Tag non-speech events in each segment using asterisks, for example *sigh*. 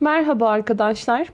Merhaba arkadaşlar.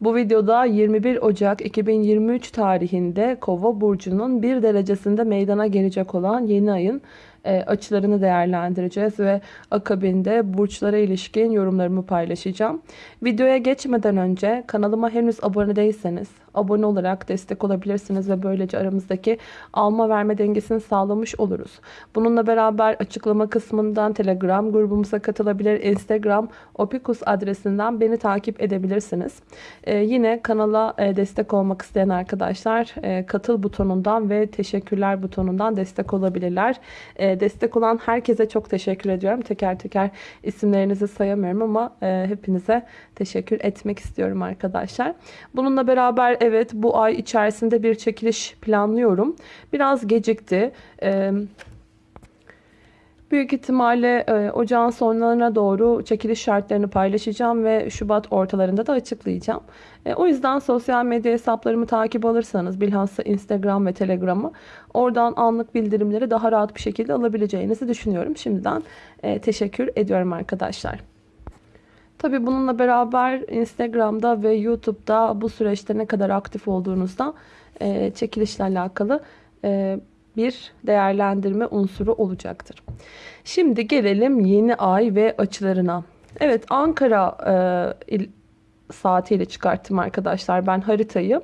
Bu videoda 21 Ocak 2023 tarihinde Kova burcunun bir derecesinde meydana gelecek olan yeni ayın e, açılarını değerlendireceğiz ve akabinde burçlara ilişkin yorumlarımı paylaşacağım. Videoya geçmeden önce kanalıma henüz abone değilseniz abone olarak destek olabilirsiniz ve böylece aramızdaki alma verme dengesini sağlamış oluruz. Bununla beraber açıklama kısmından Telegram grubumuza katılabilir, Instagram opikus adresinden beni takip edebilirsiniz. Ee, yine kanala e, destek olmak isteyen arkadaşlar e, katıl butonundan ve teşekkürler butonundan destek olabilirler. E, destek olan herkese çok teşekkür ediyorum. Teker teker isimlerinizi sayamıyorum ama e, hepinize teşekkür etmek istiyorum arkadaşlar. Bununla beraber evet bu ay içerisinde bir çekiliş planlıyorum. Biraz gecikti. Büyük ihtimalle e, ocağın sonlarına doğru çekiliş şartlarını paylaşacağım ve Şubat ortalarında da açıklayacağım. E, o yüzden sosyal medya hesaplarımı takip alırsanız bilhassa Instagram ve Telegram'ı oradan anlık bildirimleri daha rahat bir şekilde alabileceğinizi düşünüyorum. Şimdiden e, teşekkür ediyorum arkadaşlar. Tabi bununla beraber Instagram'da ve YouTube'da bu süreçte ne kadar aktif olduğunuzda e, çekilişle alakalı e, bir değerlendirme unsuru olacaktır. Şimdi gelelim yeni ay ve açılarına. Evet Ankara e, saatiyle çıkarttım arkadaşlar ben haritayı.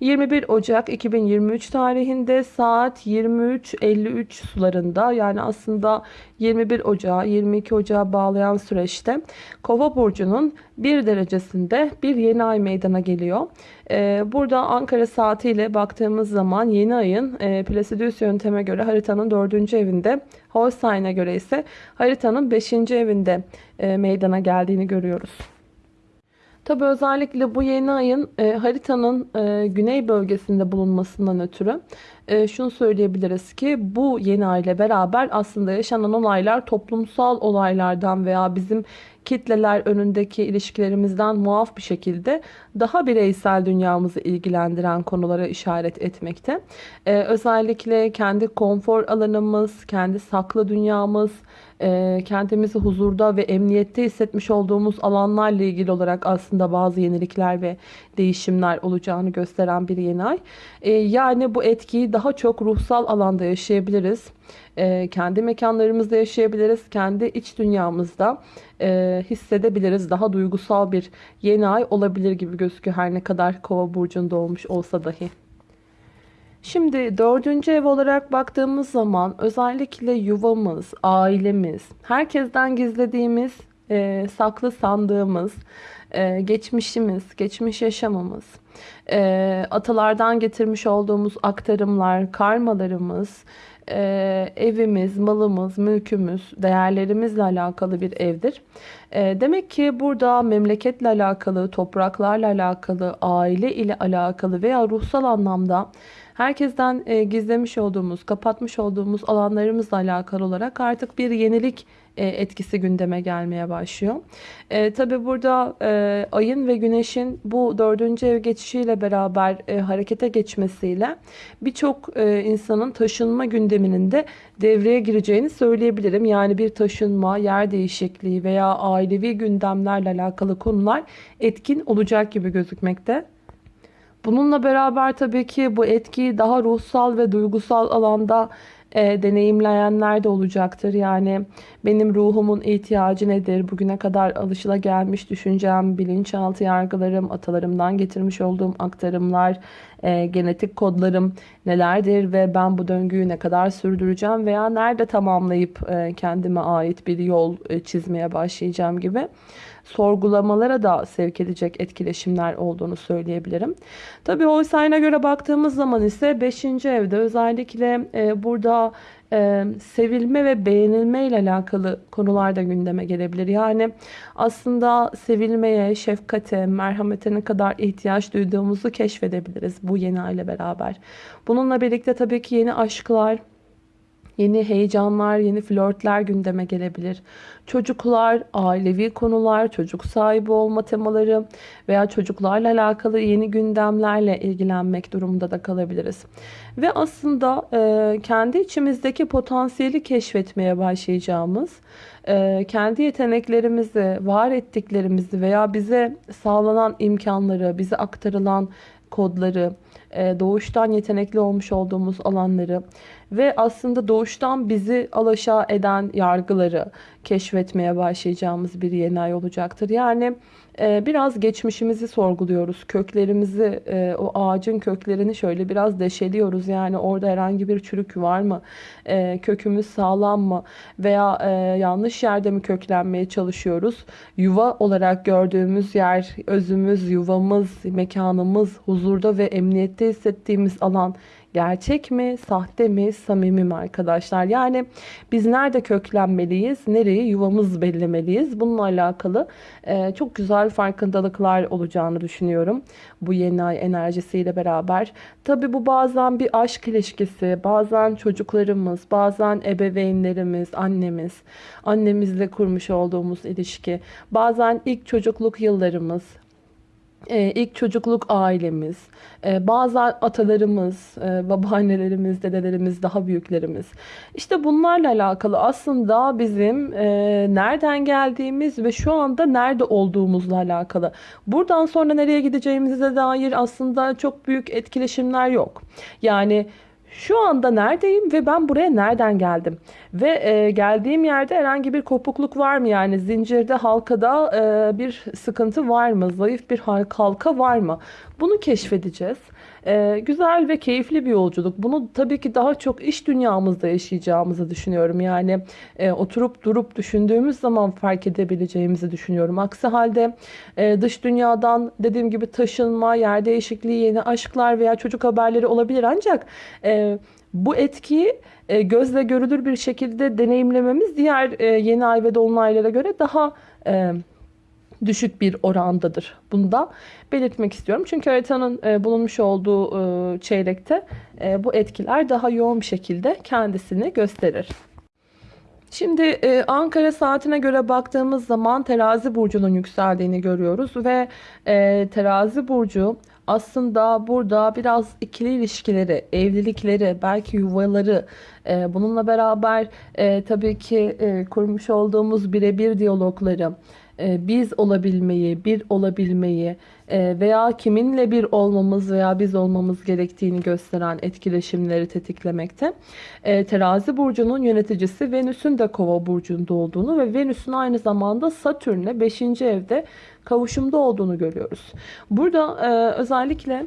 21 Ocak 2023 tarihinde saat 23.53 sularında yani aslında 21 Ocağı 22 Ocağı bağlayan süreçte Kova burcunun bir derecesinde bir yeni ay meydana geliyor. Ee, burada Ankara saatiyle baktığımız zaman yeni ayın e, Placidus yönteme göre haritanın 4. evinde Holstein'e göre ise haritanın 5. evinde e, meydana geldiğini görüyoruz. Tabi özellikle bu yeni ayın e, haritanın e, güney bölgesinde bulunmasından ötürü e, şunu söyleyebiliriz ki bu yeni ay ile beraber aslında yaşanan olaylar toplumsal olaylardan veya bizim kitleler önündeki ilişkilerimizden muaf bir şekilde daha bireysel dünyamızı ilgilendiren konulara işaret etmekte. Ee, özellikle kendi konfor alanımız, kendi saklı dünyamız, e, kendimizi huzurda ve emniyette hissetmiş olduğumuz alanlarla ilgili olarak aslında bazı yenilikler ve değişimler olacağını gösteren bir yeni ay. Yani bu etkiyi daha çok ruhsal alanda yaşayabiliriz. Kendi mekanlarımızda yaşayabiliriz. Kendi iç dünyamızda hissedebiliriz. Daha duygusal bir yeni ay olabilir gibi gözüküyor her ne kadar kova burcunda olmuş olsa dahi. Şimdi dördüncü ev olarak baktığımız zaman özellikle yuvamız, ailemiz, herkesten gizlediğimiz, e, saklı sandığımız, e, geçmişimiz, geçmiş yaşamımız, e, atalardan getirmiş olduğumuz aktarımlar, karmalarımız, e, evimiz, malımız, mülkümüz, değerlerimizle alakalı bir evdir. E, demek ki burada memleketle alakalı, topraklarla alakalı, aile ile alakalı veya ruhsal anlamda herkesten e, gizlemiş olduğumuz, kapatmış olduğumuz alanlarımızla alakalı olarak artık bir yenilik e, etkisi gündeme gelmeye başlıyor. E, Tabi burada e, ayın ve güneşin bu dördüncü ev geçişiyle beraber e, harekete geçmesiyle birçok e, insanın taşınma gündeminin de devreye gireceğini söyleyebilirim. Yani bir taşınma, yer değişikliği veya ailevi gündemlerle alakalı konular etkin olacak gibi gözükmekte. Bununla beraber tabii ki bu etkiyi daha ruhsal ve duygusal alanda e, deneyimleyenler de olacaktır. Yani benim ruhumun ihtiyacı nedir? Bugüne kadar alışıla gelmiş düşüncem, bilinçaltı yargılarım, atalarımdan getirmiş olduğum aktarımlar, e, genetik kodlarım nelerdir ve ben bu döngüyü ne kadar sürdüreceğim veya nerede tamamlayıp e, kendime ait bir yol e, çizmeye başlayacağım gibi sorgulamalara da sevk edecek etkileşimler olduğunu söyleyebilirim. Tabii Holstein'a göre baktığımız zaman ise 5. evde özellikle e, burada e, sevilme ve beğenilme ile alakalı konular da gündeme gelebilir. Yani aslında sevilmeye, şefkate, merhamete ne kadar ihtiyaç duyduğumuzu keşfedebiliriz bu yeni aile beraber. Bununla birlikte tabii ki yeni aşklar, Yeni heyecanlar, yeni flörtler gündeme gelebilir. Çocuklar, ailevi konular, çocuk sahibi olma temaları veya çocuklarla alakalı yeni gündemlerle ilgilenmek durumunda da kalabiliriz. Ve aslında e, kendi içimizdeki potansiyeli keşfetmeye başlayacağımız, e, kendi yeteneklerimizi, var ettiklerimizi veya bize sağlanan imkanları, bize aktarılan kodları, e, doğuştan yetenekli olmuş olduğumuz alanları ve aslında doğuştan bizi alaşağı eden yargıları keşfetmeye başlayacağımız bir yeni ay olacaktır. Yani e, biraz geçmişimizi sorguluyoruz. Köklerimizi, e, o ağacın köklerini şöyle biraz deşeliyoruz. Yani orada herhangi bir çürük var mı? Kökümüz sağlam mı? Veya yanlış yerde mi köklenmeye çalışıyoruz? Yuva olarak gördüğümüz yer, özümüz, yuvamız, mekanımız, huzurda ve emniyette hissettiğimiz alan Gerçek mi, sahte mi, samimi mi arkadaşlar? Yani biz nerede köklenmeliyiz, nereyi yuvamız bellemeliyiz? Bununla alakalı e, çok güzel farkındalıklar olacağını düşünüyorum. Bu yeni ay enerjisiyle beraber. Tabi bu bazen bir aşk ilişkisi, bazen çocuklarımız, bazen ebeveynlerimiz, annemiz, annemizle kurmuş olduğumuz ilişki, bazen ilk çocukluk yıllarımız, ee, ilk çocukluk ailemiz, e, bazı atalarımız, e, babaannelerimiz, dedelerimiz, daha büyüklerimiz. İşte bunlarla alakalı aslında bizim e, nereden geldiğimiz ve şu anda nerede olduğumuzla alakalı. Buradan sonra nereye gideceğimize dair aslında çok büyük etkileşimler yok. Yani şu anda neredeyim ve ben buraya nereden geldim? Ve e, geldiğim yerde herhangi bir kopukluk var mı? Yani zincirde halkada e, bir sıkıntı var mı? Zayıf bir halka var mı? Bunu keşfedeceğiz. Ee, güzel ve keyifli bir yolculuk. Bunu tabii ki daha çok iş dünyamızda yaşayacağımızı düşünüyorum. Yani e, oturup durup düşündüğümüz zaman fark edebileceğimizi düşünüyorum. Aksi halde e, dış dünyadan dediğim gibi taşınma, yer değişikliği, yeni aşklar veya çocuk haberleri olabilir. Ancak e, bu etkiyi e, gözle görülür bir şekilde deneyimlememiz diğer e, yeni ay ve dolunaylara göre daha e, düşük bir orandadır. Bunu da belirtmek istiyorum. Çünkü haritanın e, bulunmuş olduğu e, çeyrekte e, bu etkiler daha yoğun bir şekilde kendisini gösterir. Şimdi e, Ankara saatine göre baktığımız zaman terazi burcunun yükseldiğini görüyoruz ve terazi burcu aslında burada biraz ikili ilişkileri, evlilikleri, belki yuvaları, bununla beraber tabii ki kurmuş olduğumuz birebir diyalogları, biz olabilmeyi, bir olabilmeyi e, veya kiminle bir olmamız veya biz olmamız gerektiğini gösteren etkileşimleri tetiklemekte. E, terazi burcunun yöneticisi Venüs'ün de kova burcunda olduğunu ve Venüs'ün aynı zamanda Satürn'le 5. evde kavuşumda olduğunu görüyoruz. Burada özellikle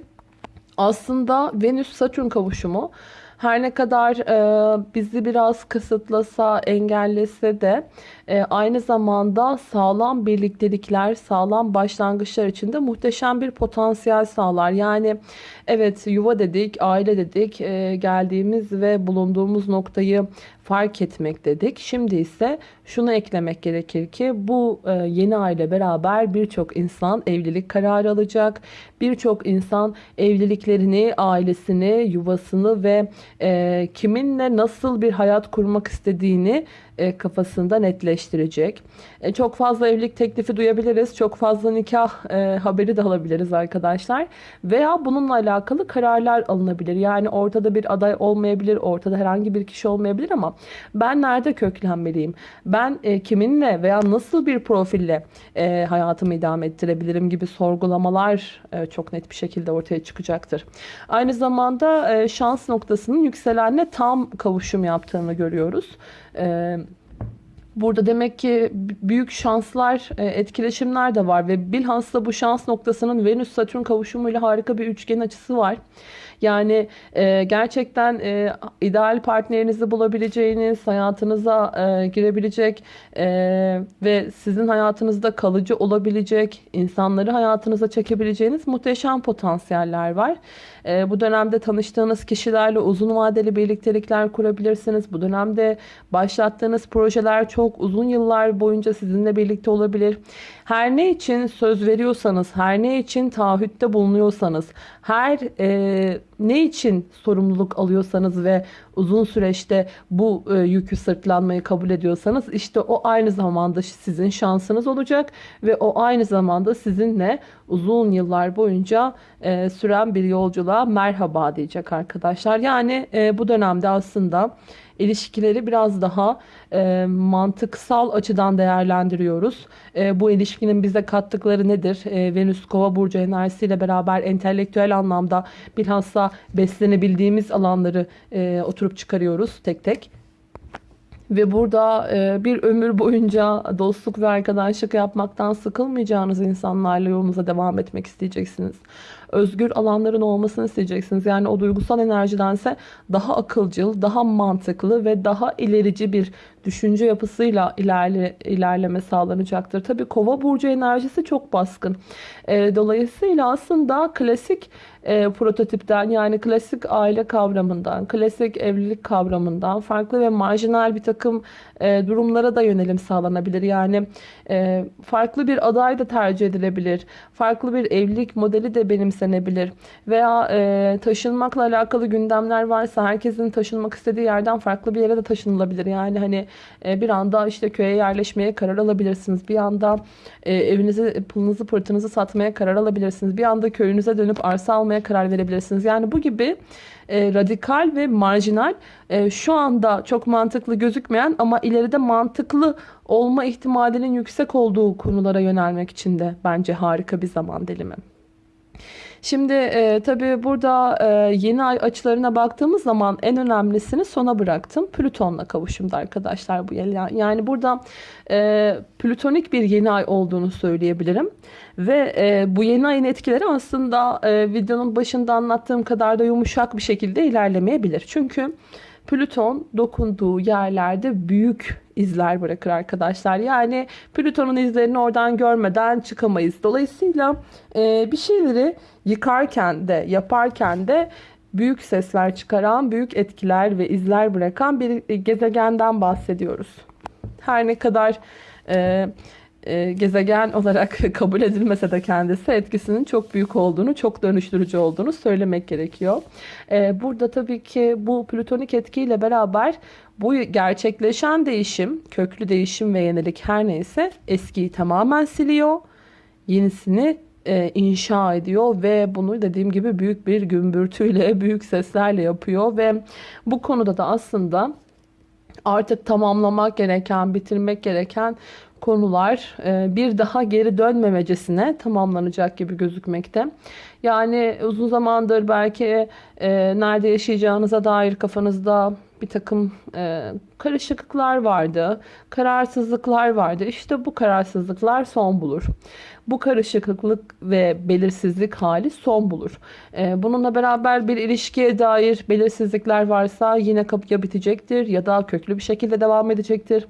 aslında Venüs-Satürn kavuşumu her ne kadar e, bizi biraz kısıtlasa, engellese de e, aynı zamanda sağlam birliktelikler, sağlam başlangıçlar için de muhteşem bir potansiyel sağlar. Yani evet yuva dedik, aile dedik, e, geldiğimiz ve bulunduğumuz noktayı fark etmek dedik. Şimdi ise şunu eklemek gerekir ki bu e, yeni aile beraber birçok insan evlilik kararı alacak. Birçok insan evliliklerini, ailesini, yuvasını ve e, kiminle nasıl bir hayat kurmak istediğini e, kafasında netleştirecek. E, çok fazla evlilik teklifi duyabiliriz. Çok fazla nikah e, haberi de alabiliriz arkadaşlar. Veya bununla alakalı kararlar alınabilir. Yani ortada bir aday olmayabilir. Ortada herhangi bir kişi olmayabilir ama ben nerede köklenmeliyim? Ben kiminle veya nasıl bir profille hayatımı idame ettirebilirim gibi sorgulamalar çok net bir şekilde ortaya çıkacaktır. Aynı zamanda şans noktasının yükselenle tam kavuşum yaptığını görüyoruz. Ee, burada demek ki büyük şanslar, e, etkileşimler de var ve bilhassa bu şans noktasının Venüs-Satürn kavuşumuyla harika bir üçgen açısı var. Yani e, gerçekten e, ideal partnerinizi bulabileceğiniz, hayatınıza e, girebilecek e, ve sizin hayatınızda kalıcı olabilecek, insanları hayatınıza çekebileceğiniz muhteşem potansiyeller var. E, bu dönemde tanıştığınız kişilerle uzun vadeli birliktelikler kurabilirsiniz. Bu dönemde başlattığınız projeler çok uzun yıllar boyunca sizinle birlikte olabilir. Her ne için söz veriyorsanız, her ne için taahhütte bulunuyorsanız, her e, ne için sorumluluk alıyorsanız ve uzun süreçte bu e, yükü sırtlanmayı kabul ediyorsanız işte o aynı zamanda sizin şansınız olacak ve o aynı zamanda sizinle uzun yıllar boyunca e, süren bir yolculuğa merhaba diyecek arkadaşlar. Yani e, bu dönemde aslında ilişkileri biraz daha e, mantıksal açıdan değerlendiriyoruz. E, bu ilişkinin bize kattıkları nedir? E, Venüs Kova burcu enerjisiyle beraber entelektüel anlamda bilhassa beslenebildiğimiz alanları e, oturup çıkarıyoruz tek tek. Ve burada e, bir ömür boyunca dostluk ve arkadaşlık yapmaktan sıkılmayacağınız insanlarla yolunuza devam etmek isteyeceksiniz. Özgür alanların olmasını isteyeceksiniz. Yani o duygusal enerjidense daha akılcıl, daha mantıklı ve daha ilerici bir düşünce yapısıyla ilerle, ilerleme sağlanacaktır. Tabii kova burcu enerjisi çok baskın. E, dolayısıyla aslında klasik e, prototipten yani klasik aile kavramından, klasik evlilik kavramından farklı ve marjinal bir takım e, durumlara da yönelim sağlanabilir. Yani e, farklı bir aday da tercih edilebilir. Farklı bir evlilik modeli de benimsenebilir. Veya e, taşınmakla alakalı gündemler varsa herkesin taşınmak istediği yerden farklı bir yere de taşınılabilir. Yani hani e, bir anda işte köye yerleşmeye karar alabilirsiniz. Bir anda e, evinizi, pılınızı, pırtınızı satmaya karar alabilirsiniz. Bir anda köyünüze dönüp arsa almaya karar verebilirsiniz. Yani bu gibi e, radikal ve marjinal e, şu anda çok mantıklı gözükmeyen ama ileride mantıklı olma ihtimalinin yüksek olduğu konulara yönelmek için de bence harika bir zaman dilimi. Şimdi e, tabii burada e, yeni ay açılarına baktığımız zaman en önemlisini sona bıraktım. Plüton'la kavuşumda arkadaşlar bu yıl. Yani burada e, plütonik bir yeni ay olduğunu söyleyebilirim. Ve e, bu yeni ayın etkileri aslında e, videonun başında anlattığım kadar da yumuşak bir şekilde ilerlemeyebilir. Çünkü Plüton dokunduğu yerlerde büyük izler bırakır arkadaşlar. Yani Plüton'un izlerini oradan görmeden çıkamayız. Dolayısıyla e, bir şeyleri yıkarken de yaparken de büyük sesler çıkaran, büyük etkiler ve izler bırakan bir gezegenden bahsediyoruz. Her ne kadar e, e, gezegen olarak *laughs* kabul edilmese de kendisi etkisinin çok büyük olduğunu, çok dönüştürücü olduğunu söylemek gerekiyor. E, burada tabii ki bu plütonik etkiyle beraber bu gerçekleşen değişim, köklü değişim ve yenilik her neyse eskiyi tamamen siliyor. Yenisini e, inşa ediyor ve bunu dediğim gibi büyük bir gümbürtüyle, *laughs* büyük seslerle yapıyor ve bu konuda da aslında artık tamamlamak gereken, bitirmek gereken konular e, bir daha geri dönmemecesine tamamlanacak gibi gözükmekte. Yani uzun zamandır belki e, nerede yaşayacağınıza dair kafanızda bir takım e, karışıklıklar vardı, kararsızlıklar vardı. İşte bu kararsızlıklar son bulur. Bu karışıklık ve belirsizlik hali son bulur. E, bununla beraber bir ilişkiye dair belirsizlikler varsa yine kapıya bitecektir ya da köklü bir şekilde devam edecektir.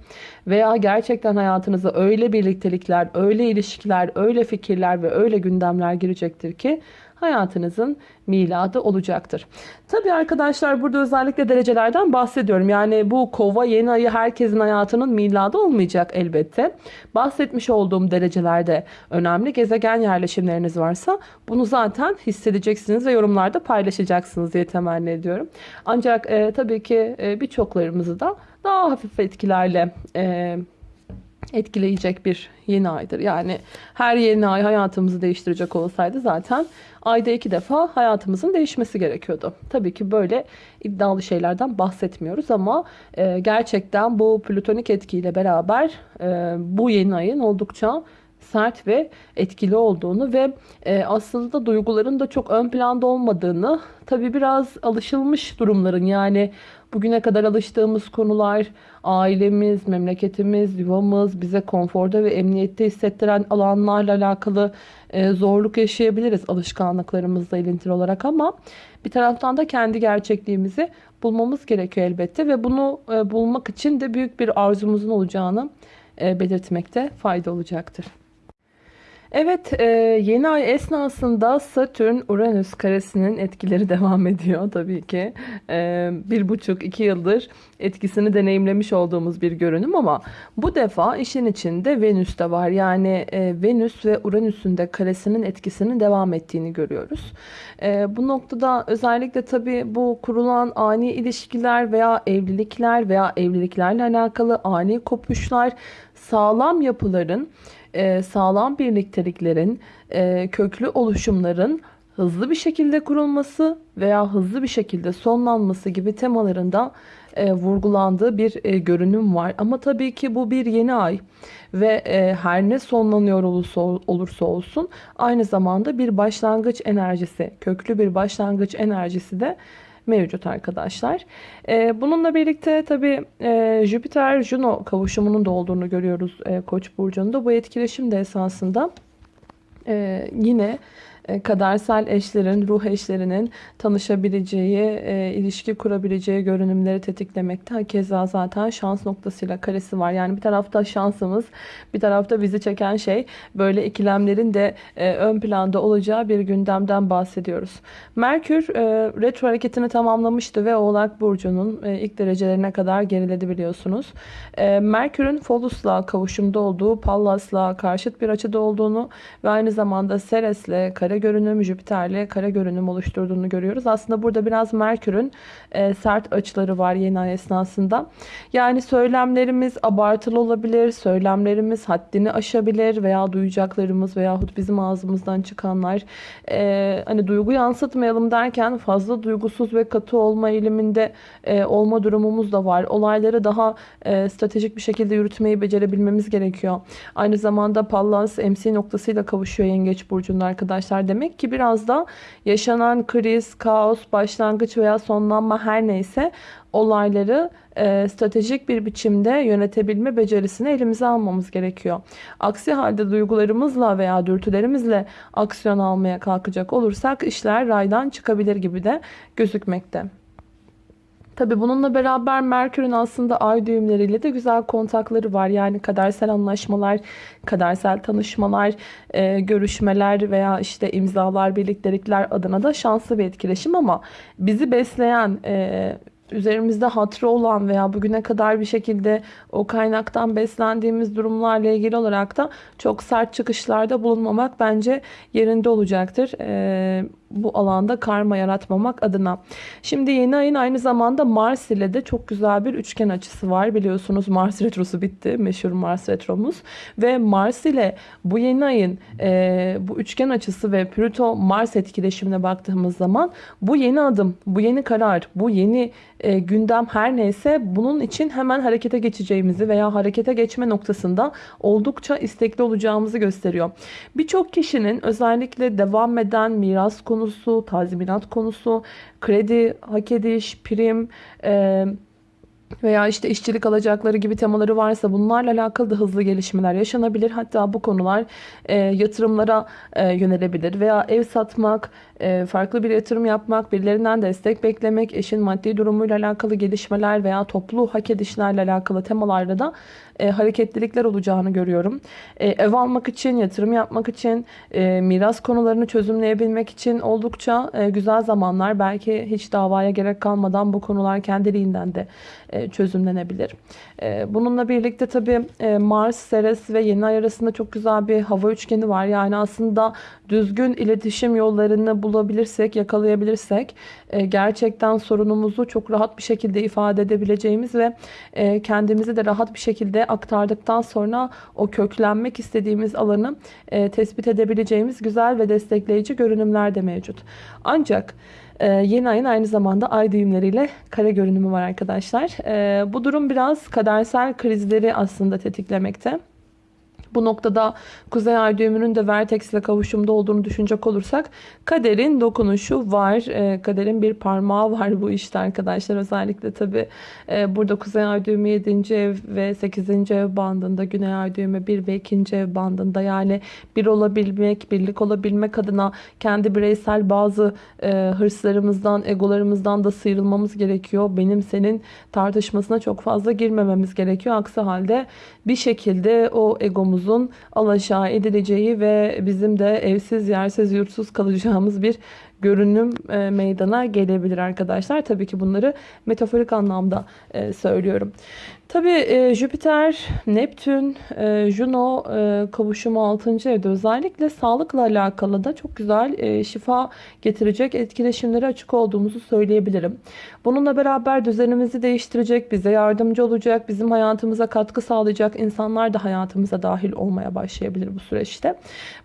Veya gerçekten hayatınıza öyle birliktelikler, öyle ilişkiler, öyle fikirler ve öyle gündemler girecektir ki hayatınızın miladı olacaktır. Tabi arkadaşlar burada özellikle derecelerden bahsediyorum. Yani bu kova yeni ayı herkesin hayatının miladı olmayacak elbette. Bahsetmiş olduğum derecelerde önemli gezegen yerleşimleriniz varsa bunu zaten hissedeceksiniz ve yorumlarda paylaşacaksınız diye temenni ediyorum. Ancak e, tabii ki e, birçoklarımızı da daha hafif etkilerle e, etkileyecek bir yeni aydır. Yani her yeni ay hayatımızı değiştirecek olsaydı zaten ayda iki defa hayatımızın değişmesi gerekiyordu. Tabii ki böyle iddialı şeylerden bahsetmiyoruz ama e, gerçekten bu plütonik etkiyle beraber e, bu yeni ayın oldukça sert ve etkili olduğunu ve e, aslında duyguların da çok ön planda olmadığını tabi biraz alışılmış durumların yani bugüne kadar alıştığımız konular ailemiz, memleketimiz, yuvamız bize konforda ve emniyette hissettiren alanlarla alakalı e, zorluk yaşayabiliriz alışkanlıklarımızla ilintili olarak ama bir taraftan da kendi gerçekliğimizi bulmamız gerekiyor elbette ve bunu e, bulmak için de büyük bir arzumuzun olacağını e, belirtmekte fayda olacaktır. Evet, e, yeni ay esnasında Satürn-Uranüs karesinin etkileri *laughs* devam ediyor tabii ki. E, bir buçuk, iki yıldır etkisini deneyimlemiş olduğumuz bir görünüm ama bu defa işin içinde Venüs de var. Yani e, Venüs ve Uranüs'ün de karesinin etkisinin devam ettiğini görüyoruz. Bu noktada özellikle tabii bu kurulan ani ilişkiler veya evlilikler veya evliliklerle alakalı ani kopuşlar, sağlam yapıların e, sağlam birlikteliklerin, e, köklü oluşumların hızlı bir şekilde kurulması veya hızlı bir şekilde sonlanması gibi temalarında e, vurgulandığı bir e, görünüm var. Ama tabii ki bu bir yeni ay ve her ne sonlanıyor olursa, olursa olsun aynı zamanda bir başlangıç enerjisi, köklü bir başlangıç enerjisi de mevcut arkadaşlar. E, bununla birlikte tabi e, Jüpiter-Juno kavuşumunun da olduğunu görüyoruz e, Koç burcunda. Bu etkileşim de esasında e, yine kadersel eşlerin, ruh eşlerinin tanışabileceği, e, ilişki kurabileceği görünümleri tetiklemekte. Keza zaten şans noktasıyla karesi var. Yani bir tarafta şansımız, bir tarafta bizi çeken şey böyle ikilemlerin de e, ön planda olacağı bir gündemden bahsediyoruz. Merkür e, retro hareketini tamamlamıştı ve Oğlak Burcu'nun e, ilk derecelerine kadar geriledi biliyorsunuz. E, Merkür'ün Folus'la kavuşumda olduğu, Pallas'la karşıt bir açıda olduğunu ve aynı zamanda Ceres'le kare kare görünüm Jüpiter'le kare görünüm oluşturduğunu görüyoruz. Aslında burada biraz Merkür'ün e, sert açıları var yeni ay esnasında. Yani söylemlerimiz abartılı olabilir, söylemlerimiz haddini aşabilir veya duyacaklarımız veyahut bizim ağzımızdan çıkanlar e, hani duygu yansıtmayalım derken fazla duygusuz ve katı olma eğiliminde e, olma durumumuz da var. Olayları daha e, stratejik bir şekilde yürütmeyi becerebilmemiz gerekiyor. Aynı zamanda Pallas MC noktasıyla kavuşuyor Yengeç Burcu'nun arkadaşlar demek ki biraz da yaşanan kriz, kaos, başlangıç veya sonlanma her neyse olayları e, stratejik bir biçimde yönetebilme becerisini elimize almamız gerekiyor. Aksi halde duygularımızla veya dürtülerimizle aksiyon almaya kalkacak olursak işler raydan çıkabilir gibi de gözükmekte. Tabi bununla beraber Merkür'ün aslında ay düğümleriyle de güzel kontakları var. Yani kadersel anlaşmalar, kadersel tanışmalar, e, görüşmeler veya işte imzalar, birliktelikler adına da şanslı bir etkileşim ama bizi besleyen, e, üzerimizde hatrı olan veya bugüne kadar bir şekilde o kaynaktan beslendiğimiz durumlarla ilgili olarak da çok sert çıkışlarda bulunmamak bence yerinde olacaktır. Ee, bu alanda karma yaratmamak adına. Şimdi yeni ayın aynı zamanda Mars ile de çok güzel bir üçgen açısı var. Biliyorsunuz Mars retrosu bitti. Meşhur Mars retromuz. Ve Mars ile bu yeni ayın e, bu üçgen açısı ve Plüto Mars etkileşimine baktığımız zaman bu yeni adım, bu yeni karar, bu yeni e, gündem her neyse bunun için hemen harekete geçeceğimizi veya harekete geçme noktasında oldukça istekli olacağımızı gösteriyor. Birçok kişinin özellikle devam eden miras konusu, tazminat konusu, kredi, hak ediş, prim, e, veya işte işçilik alacakları gibi temaları varsa bunlarla alakalı da hızlı gelişmeler yaşanabilir. Hatta bu konular e, yatırımlara e, yönelebilir veya ev satmak, e, farklı bir yatırım yapmak, birilerinden destek beklemek, eşin maddi durumuyla alakalı gelişmeler veya toplu hak edişlerle alakalı temalarda da e, hareketlilikler olacağını görüyorum. E, ev almak için, yatırım yapmak için, e, miras konularını çözümleyebilmek için oldukça e, güzel zamanlar. Belki hiç davaya gerek kalmadan bu konular kendiliğinden de e, çözümlenebilir. E, bununla birlikte tabii e, Mars, Ceres ve Yeni Ay arasında çok güzel bir hava üçgeni var. Yani aslında düzgün iletişim yollarını bulabilirsek, yakalayabilirsek e, gerçekten sorunumuzu çok rahat bir şekilde ifade edebileceğimiz ve e, kendimizi de rahat bir şekilde aktardıktan sonra o köklenmek istediğimiz alanı e, tespit edebileceğimiz güzel ve destekleyici görünümler de mevcut. Ancak yeni ayın aynı zamanda ay düğümleriyle kare görünümü var arkadaşlar. Bu durum biraz kadersel krizleri aslında tetiklemekte. Bu noktada Kuzey Ay düğümünün de Vertex ile kavuşumda olduğunu düşünecek olursak kaderin dokunuşu var. E, kaderin bir parmağı var bu işte arkadaşlar. Özellikle tabi e, burada Kuzey Ay düğümü 7. ev ve 8. ev bandında Güney Ay düğümü 1 ve 2. ev bandında yani bir olabilmek, birlik olabilmek adına kendi bireysel bazı e, hırslarımızdan, egolarımızdan da sıyrılmamız gerekiyor. Benim senin tartışmasına çok fazla girmememiz gerekiyor. Aksi halde bir şekilde o egomuz huzurumuzun alaşağı edileceği ve bizim de evsiz, yersiz, yurtsuz kalacağımız bir görünüm e, meydana gelebilir arkadaşlar. Tabii ki bunları metaforik anlamda e, söylüyorum. Tabii e, Jüpiter, Neptün, e, Juno e, kavuşumu 6. evde özellikle sağlıkla alakalı da çok güzel e, şifa getirecek etkileşimlere açık olduğumuzu söyleyebilirim. Bununla beraber düzenimizi değiştirecek, bize yardımcı olacak, bizim hayatımıza katkı sağlayacak insanlar da hayatımıza dahil olmaya başlayabilir bu süreçte.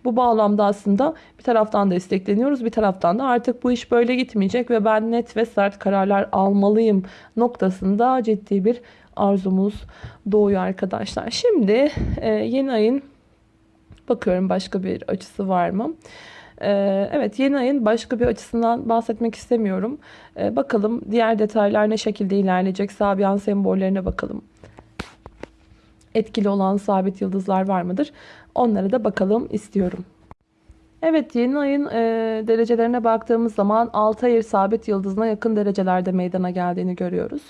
Bu bağlamda aslında bir taraftan destekleniyoruz, bir taraftan da artık bu iş böyle gitmeyecek ve ben net ve sert kararlar almalıyım noktasında ciddi bir arzumuz doğuyor arkadaşlar. Şimdi e, yeni ayın bakıyorum başka bir açısı var mı? E, evet yeni ayın başka bir açısından bahsetmek istemiyorum. E, bakalım diğer detaylar ne şekilde ilerleyecek? Sabian sembollerine bakalım. Etkili olan sabit yıldızlar var mıdır? Onlara da bakalım istiyorum. Evet yeni ayın e, derecelerine baktığımız zaman Altayır sabit yıldızına yakın derecelerde meydana geldiğini görüyoruz.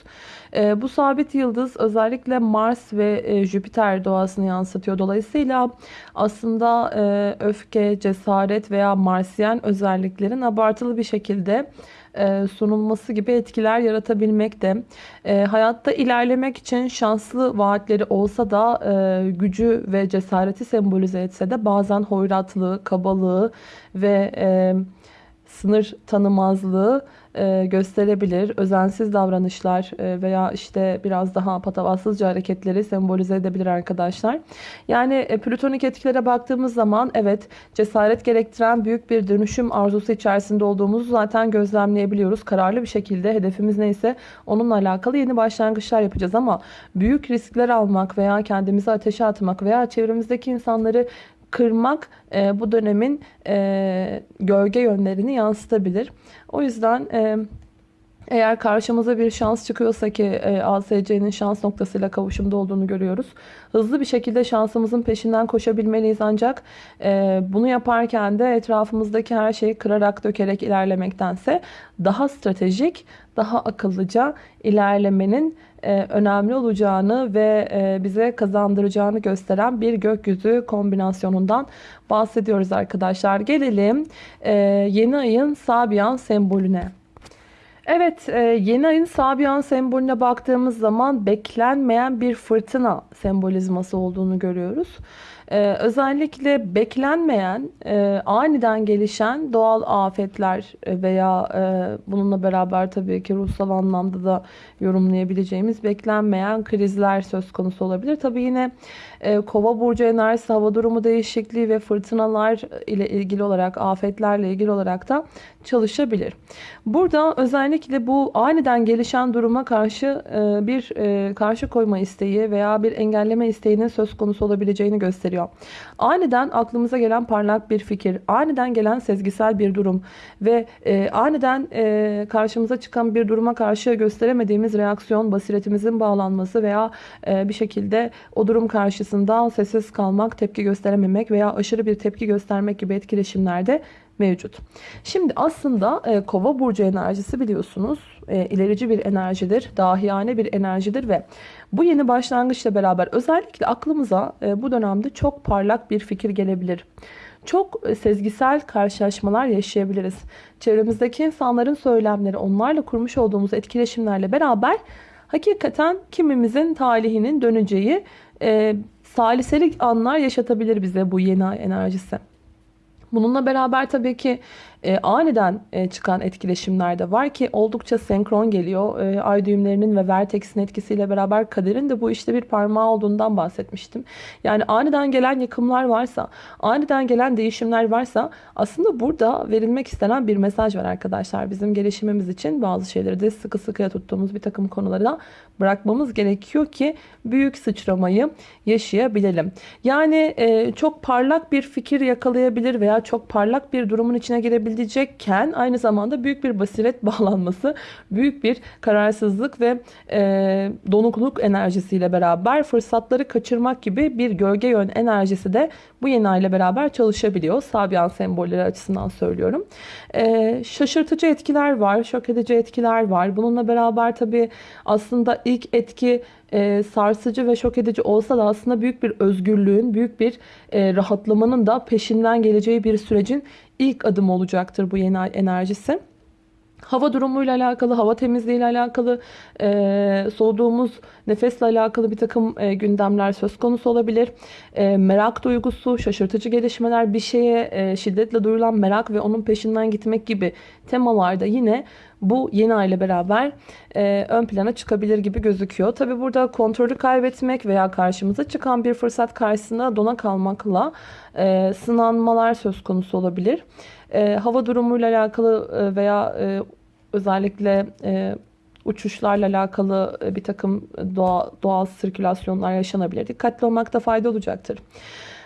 E, bu sabit yıldız özellikle Mars ve e, Jüpiter doğasını yansıtıyor. Dolayısıyla aslında e, öfke, cesaret veya Marsiyen özelliklerin abartılı bir şekilde e, sunulması gibi etkiler yaratabilmekte. E, hayatta ilerlemek için şanslı vaatleri olsa da e, gücü ve cesareti sembolize etse de bazen hoyratlığı, kabalığı ve sınır tanımazlığı e, gösterebilir. Özensiz davranışlar e, veya işte biraz daha patavatsızca hareketleri sembolize edebilir arkadaşlar. Yani e, plütonik etkilere baktığımız zaman evet cesaret gerektiren büyük bir dönüşüm arzusu içerisinde olduğumuzu zaten gözlemleyebiliyoruz. Kararlı bir şekilde hedefimiz neyse onunla alakalı yeni başlangıçlar yapacağız ama büyük riskler almak veya kendimizi ateşe atmak veya çevremizdeki insanları kırmak e, bu dönemin e, gölge yönlerini yansıtabilir. O yüzden e, eğer karşımıza bir şans çıkıyorsa ki e, ASC'nin şans noktasıyla kavuşumda olduğunu görüyoruz. Hızlı bir şekilde şansımızın peşinden koşabilmeliyiz ancak e, bunu yaparken de etrafımızdaki her şeyi kırarak dökerek ilerlemektense daha stratejik, daha akıllıca ilerlemenin e, önemli olacağını ve e, bize kazandıracağını gösteren bir gökyüzü kombinasyonundan bahsediyoruz arkadaşlar. Gelelim e, yeni ayın Sabian sembolüne. Evet, e, yeni ayın Sabian sembolüne baktığımız zaman beklenmeyen bir fırtına sembolizması olduğunu görüyoruz. Ee, özellikle beklenmeyen, e, aniden gelişen doğal afetler veya e, bununla beraber tabii ki ruhsal anlamda da yorumlayabileceğimiz beklenmeyen krizler söz konusu olabilir. Tabii yine e, kova burcu enerjisi, hava durumu değişikliği ve fırtınalar ile ilgili olarak, afetlerle ilgili olarak da çalışabilir. Burada özellikle bu aniden gelişen duruma karşı e, bir e, karşı koyma isteği veya bir engelleme isteğinin söz konusu olabileceğini gösteriyor. Aniden aklımıza gelen parlak bir fikir, aniden gelen sezgisel bir durum ve e, aniden karşımıza çıkan bir duruma karşı gösteremediğimiz reaksiyon, basiretimizin bağlanması veya bir şekilde o durum karşısında sessiz kalmak, tepki gösterememek veya aşırı bir tepki göstermek gibi etkileşimlerde mevcut. Şimdi aslında e, kova burcu enerjisi biliyorsunuz e, ilerici bir enerjidir, dahiyane bir enerjidir ve bu yeni başlangıçla beraber özellikle aklımıza e, bu dönemde çok parlak bir fikir gelebilir. Çok e, sezgisel karşılaşmalar yaşayabiliriz. Çevremizdeki insanların söylemleri, onlarla kurmuş olduğumuz etkileşimlerle beraber hakikaten kimimizin talihinin döneceği e, saliselik anlar yaşatabilir bize bu yeni ay enerjisi. Bununla beraber tabii ki e, aniden e, çıkan etkileşimler de var ki oldukça senkron geliyor. E, ay düğümlerinin ve vertex'in etkisiyle beraber kaderin de bu işte bir parmağı olduğundan bahsetmiştim. Yani aniden gelen yıkımlar varsa, aniden gelen değişimler varsa aslında burada verilmek istenen bir mesaj var arkadaşlar. Bizim gelişimimiz için bazı şeyleri de sıkı sıkıya tuttuğumuz bir takım konuları da bırakmamız gerekiyor ki büyük sıçramayı yaşayabilelim. Yani e, çok parlak bir fikir yakalayabilir veya çok parlak bir durumun içine girebilecekken aynı zamanda büyük bir basiret *laughs* bağlanması, büyük bir kararsızlık ve e, donukluk enerjisiyle beraber fırsatları kaçırmak gibi bir gölge yön enerjisi de bu yeni ay beraber çalışabiliyor. Sabyan sembolleri açısından söylüyorum. E, şaşırtıcı etkiler var, şok edici etkiler var. Bununla beraber tabii aslında ilk etki e, sarsıcı ve şok edici olsa da aslında büyük bir özgürlüğün, büyük bir e, rahatlamanın da peşinden geleceği bir sürecin ilk adımı olacaktır bu yeni enerjisi. Hava durumuyla alakalı, hava temizliğiyle alakalı, e, soğuduğumuz nefesle alakalı bir takım e, gündemler söz konusu olabilir. E, merak duygusu, şaşırtıcı gelişmeler, bir şeye e, şiddetle duyulan merak ve onun peşinden gitmek gibi temalarda yine bu yeni ay ile beraber e, ön plana çıkabilir gibi gözüküyor. Tabi burada kontrolü kaybetmek veya karşımıza çıkan bir fırsat karşısında dona kalmakla e, sınanmalar söz konusu olabilir. E, hava durumuyla alakalı e, veya e, özellikle e, uçuşlarla alakalı e, bir takım doğal, doğal sirkülasyonlar yaşanabilir. Dikkatli olmakta fayda olacaktır.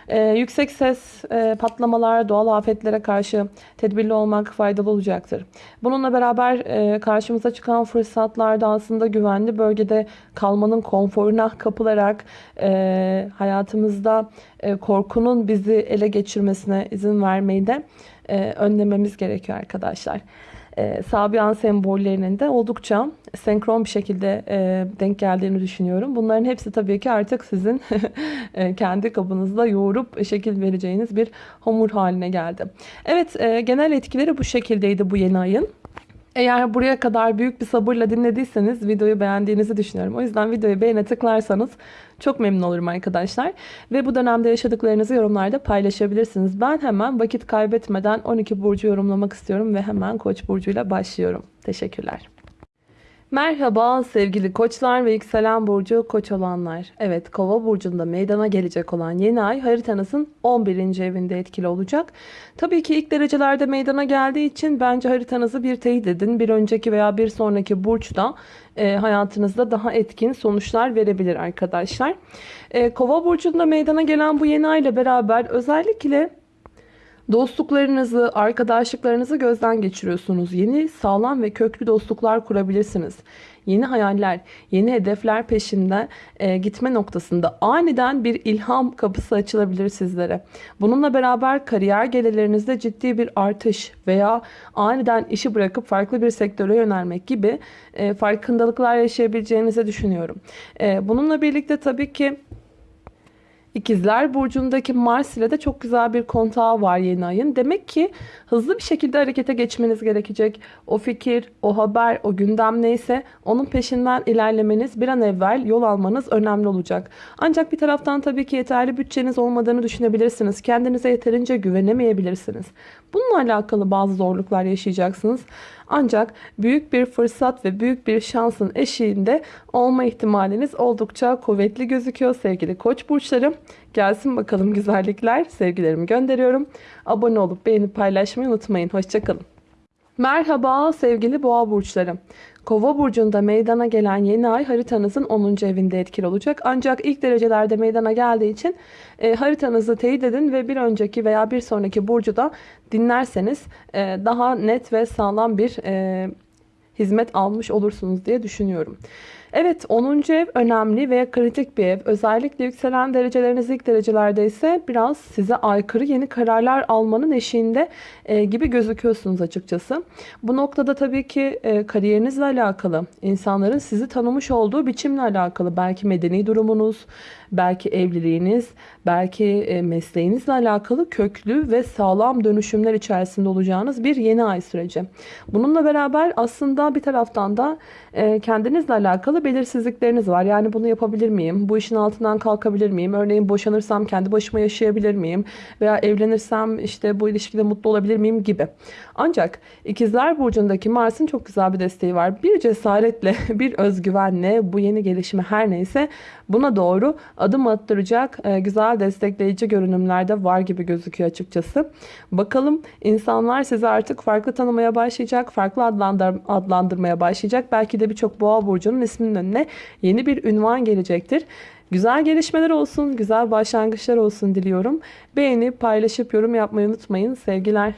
Ee, yüksek ses, e, patlamalar, doğal afetlere karşı tedbirli olmak faydalı olacaktır. Bununla beraber e, karşımıza çıkan fırsatlarda aslında güvenli bölgede kalmanın konforuna kapılarak e, hayatımızda e, korkunun bizi ele geçirmesine izin vermeyi de e, önlememiz gerekiyor arkadaşlar e, Sabian sembollerinin de oldukça senkron bir şekilde e, denk geldiğini düşünüyorum. Bunların hepsi tabii ki artık sizin *laughs* e, kendi kabınızda yoğurup şekil vereceğiniz bir hamur haline geldi. Evet e, genel etkileri bu şekildeydi bu yeni ayın. Eğer buraya kadar büyük bir sabırla dinlediyseniz videoyu beğendiğinizi düşünüyorum. O yüzden videoyu beğene tıklarsanız çok memnun olurum arkadaşlar. Ve bu dönemde yaşadıklarınızı yorumlarda paylaşabilirsiniz. Ben hemen vakit kaybetmeden 12 burcu yorumlamak istiyorum ve hemen Koç burcuyla başlıyorum. Teşekkürler. Merhaba sevgili koçlar ve yükselen burcu koç olanlar. Evet kova burcunda meydana gelecek olan yeni ay haritanızın 11. evinde etkili olacak. Tabii ki ilk derecelerde meydana geldiği için bence haritanızı bir teyit edin. Bir önceki veya bir sonraki burçta e, hayatınızda daha etkin sonuçlar verebilir arkadaşlar. E, kova burcunda meydana gelen bu yeni ay ile beraber özellikle Dostluklarınızı, arkadaşlıklarınızı gözden geçiriyorsunuz. Yeni, sağlam ve köklü dostluklar kurabilirsiniz. Yeni hayaller, yeni hedefler peşinde e, gitme noktasında aniden bir ilham kapısı açılabilir sizlere. Bununla beraber kariyer gelirlerinizde ciddi bir artış veya aniden işi bırakıp farklı bir sektöre yönelmek gibi e, farkındalıklar yaşayabileceğinizi düşünüyorum. E, bununla birlikte tabii ki İkizler Burcu'ndaki Mars ile de çok güzel bir kontağı var yeni ayın. Demek ki hızlı bir şekilde harekete geçmeniz gerekecek. O fikir, o haber, o gündem neyse onun peşinden ilerlemeniz bir an evvel yol almanız önemli olacak. Ancak bir taraftan tabii ki yeterli bütçeniz olmadığını düşünebilirsiniz. Kendinize yeterince güvenemeyebilirsiniz. Bununla alakalı bazı zorluklar yaşayacaksınız. Ancak büyük bir fırsat ve büyük bir şansın eşiğinde olma ihtimaliniz oldukça kuvvetli gözüküyor sevgili koç burçlarım. Gelsin bakalım güzellikler. Sevgilerimi gönderiyorum. Abone olup beğenip paylaşmayı unutmayın. Hoşçakalın. Merhaba sevgili boğa burçlarım. Kova burcunda meydana gelen yeni ay haritanızın 10. evinde etkili olacak. Ancak ilk derecelerde meydana geldiği için e, haritanızı teyit edin ve bir önceki veya bir sonraki burcu da dinlerseniz e, daha net ve sağlam bir e, hizmet almış olursunuz diye düşünüyorum. Evet 10. ev önemli ve kritik bir ev. Özellikle yükselen dereceleriniz ilk derecelerde ise biraz size aykırı yeni kararlar almanın eşiğinde e, gibi gözüküyorsunuz açıkçası. Bu noktada tabii ki e, kariyerinizle alakalı, insanların sizi tanımış olduğu biçimle alakalı belki medeni durumunuz, belki evliliğiniz, belki e, mesleğinizle alakalı köklü ve sağlam dönüşümler içerisinde olacağınız bir yeni ay süreci. Bununla beraber aslında bir taraftan da e, kendinizle alakalı belirsizlikleriniz var. Yani bunu yapabilir miyim? Bu işin altından kalkabilir miyim? Örneğin boşanırsam kendi başıma yaşayabilir miyim? Veya evlenirsem işte bu ilişkide mutlu olabilir miyim gibi. Ancak ikizler burcundaki Mars'ın çok güzel bir desteği var. Bir cesaretle, *laughs* bir özgüvenle bu yeni gelişme her neyse buna doğru adım attıracak e, güzel destekleyici görünümler de var gibi gözüküyor açıkçası. Bakalım insanlar sizi artık farklı tanımaya başlayacak, farklı adlandır adlandırmaya başlayacak. Belki de birçok boğa burcunun isminin önüne yeni bir ünvan gelecektir. Güzel gelişmeler olsun, güzel başlangıçlar olsun diliyorum. Beğenip, paylaşıp, yorum yapmayı unutmayın. Sevgiler.